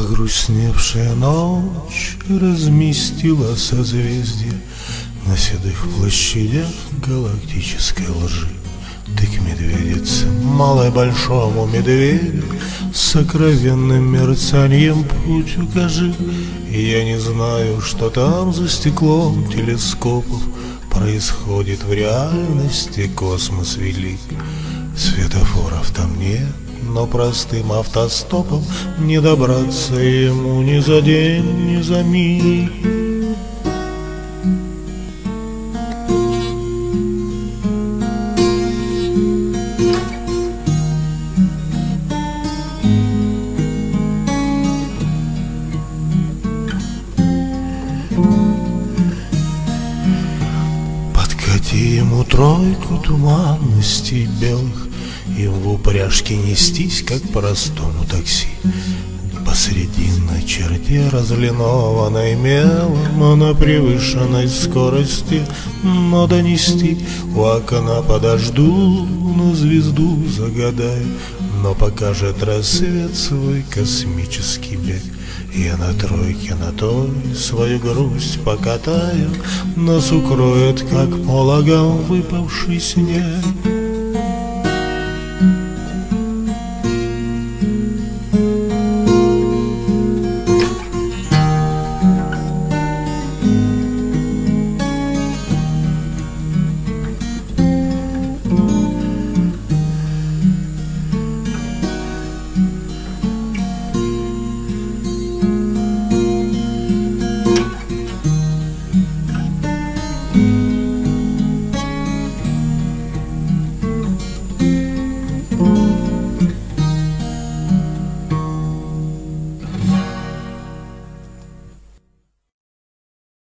Потемневшая ночь разместила созвездия На седых площадях галактической лжи. Ты к медведице, малой большому медведю, Сокровенным мерцанием путь укажи. Я не знаю, что там за стеклом телескопов Происходит в реальности космос велик. Светофоров там нет, но простым автостопом Не добраться ему ни за день, ни за миг. Подкати ему тройку туманностей белых Им в упряжке нестись, как простому такси. Посрединной черте разлинованной мелом На превышенной скорости Но донести. У окна подожду На звезду загадаю Но покажет рассвет свой космический бег. Я на тройке на той свою грусть покатаю Нас укроет, как пологом выпавший снег